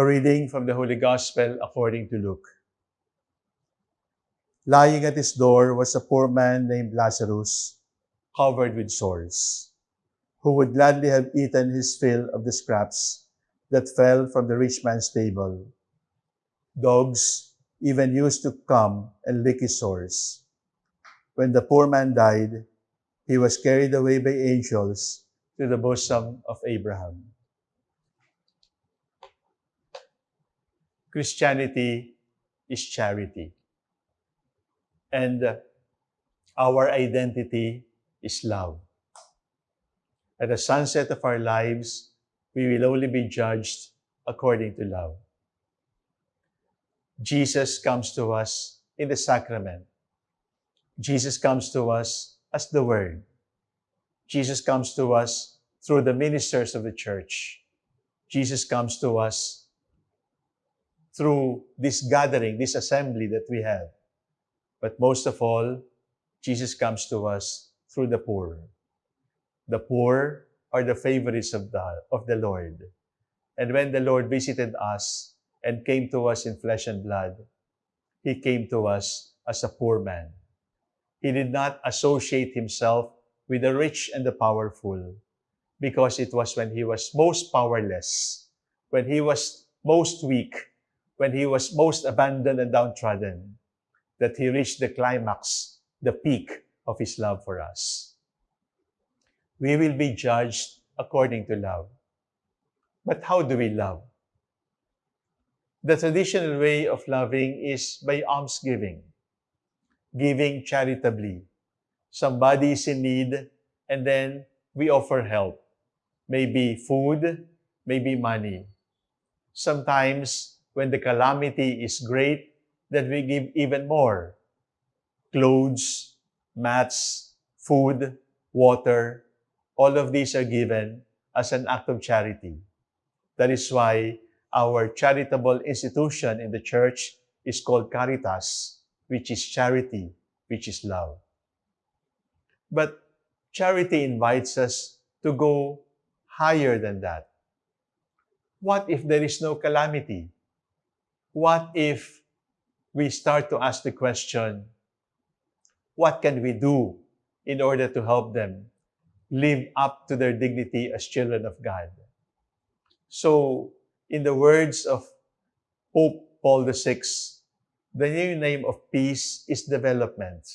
A reading from the Holy Gospel according to Luke. Lying at his door was a poor man named Lazarus, covered with sores, who would gladly have eaten his fill of the scraps that fell from the rich man's table. Dogs even used to come and lick his sores. When the poor man died, he was carried away by angels to the bosom of Abraham. Christianity is charity. And uh, our identity is love. At the sunset of our lives, we will only be judged according to love. Jesus comes to us in the sacrament. Jesus comes to us as the Word. Jesus comes to us through the ministers of the church. Jesus comes to us through this gathering, this assembly that we have. But most of all, Jesus comes to us through the poor. The poor are the favorites of the, of the Lord. And when the Lord visited us and came to us in flesh and blood, He came to us as a poor man. He did not associate Himself with the rich and the powerful because it was when He was most powerless, when He was most weak, when He was most abandoned and downtrodden, that He reached the climax, the peak of His love for us. We will be judged according to love. But how do we love? The traditional way of loving is by almsgiving, giving charitably. Somebody is in need, and then we offer help. Maybe food, maybe money. Sometimes, when the calamity is great, that we give even more. Clothes, mats, food, water, all of these are given as an act of charity. That is why our charitable institution in the church is called Caritas, which is charity, which is love. But charity invites us to go higher than that. What if there is no calamity? What if we start to ask the question, what can we do in order to help them live up to their dignity as children of God? So, in the words of Pope Paul VI, the new name of peace is development.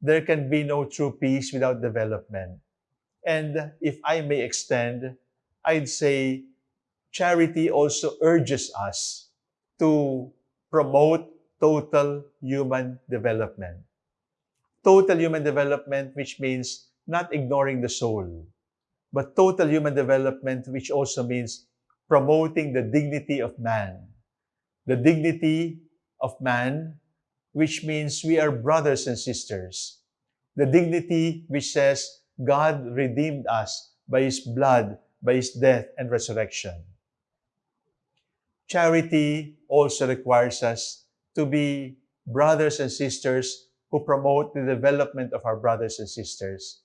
There can be no true peace without development. And if I may extend, I'd say charity also urges us to promote total human development. Total human development, which means not ignoring the soul, but total human development, which also means promoting the dignity of man. The dignity of man, which means we are brothers and sisters. The dignity which says God redeemed us by His blood, by His death and resurrection. Charity also requires us to be brothers and sisters who promote the development of our brothers and sisters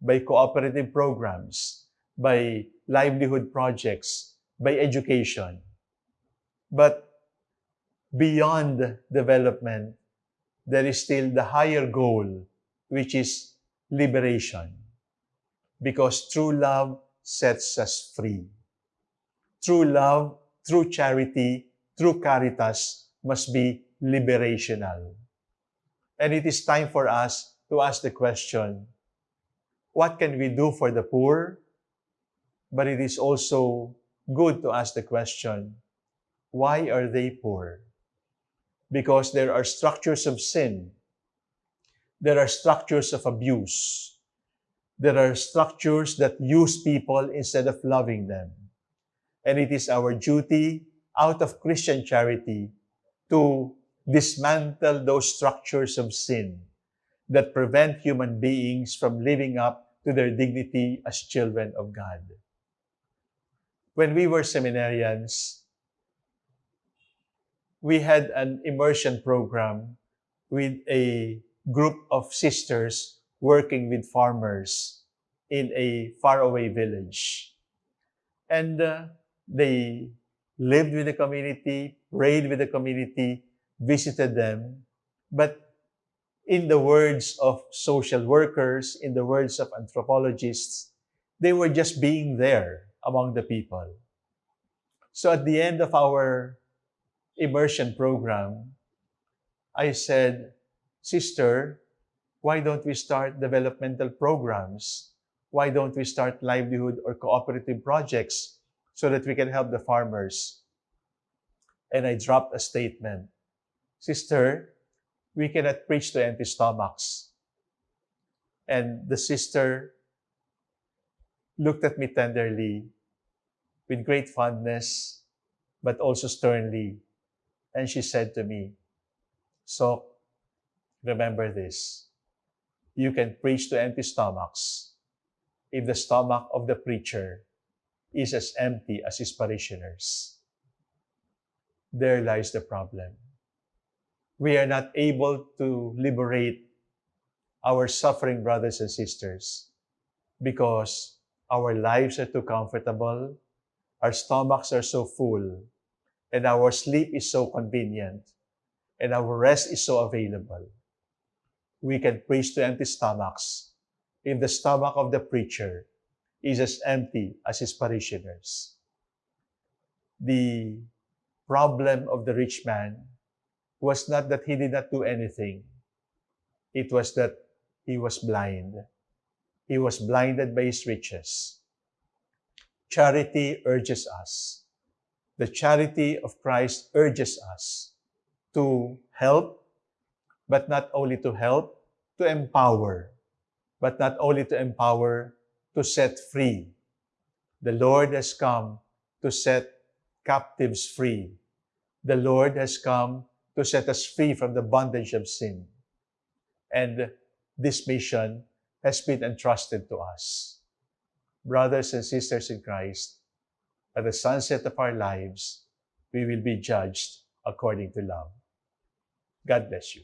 by cooperative programs, by livelihood projects, by education. But beyond development, there is still the higher goal, which is liberation. Because true love sets us free. True love, true charity, true caritas must be liberational. And it is time for us to ask the question, what can we do for the poor? But it is also good to ask the question, why are they poor? Because there are structures of sin. There are structures of abuse. There are structures that use people instead of loving them. And it is our duty, out of Christian charity, to dismantle those structures of sin that prevent human beings from living up to their dignity as children of God when we were seminarians, we had an immersion program with a group of sisters working with farmers in a faraway village. And uh, they lived with the community, prayed with the community, visited them. But in the words of social workers, in the words of anthropologists, they were just being there among the people. So at the end of our immersion program, I said, Sister, why don't we start developmental programs? Why don't we start livelihood or cooperative projects so that we can help the farmers? And I dropped a statement. Sister, we cannot preach to empty stomachs. And the sister looked at me tenderly with great fondness, but also sternly. And she said to me, So, remember this. You can preach to empty stomachs if the stomach of the preacher is as empty as his parishioners. There lies the problem. We are not able to liberate our suffering brothers and sisters because our lives are too comfortable, our stomachs are so full, and our sleep is so convenient, and our rest is so available. We can preach to empty stomachs if the stomach of the preacher is as empty as his parishioners. The problem of the rich man was not that he did not do anything. It was that he was blind. He was blinded by his riches. Charity urges us. The charity of Christ urges us to help, but not only to help, to empower, but not only to empower, to set free. The Lord has come to set captives free. The Lord has come to set us free from the bondage of sin. And this mission has been entrusted to us. Brothers and sisters in Christ, at the sunset of our lives, we will be judged according to love. God bless you.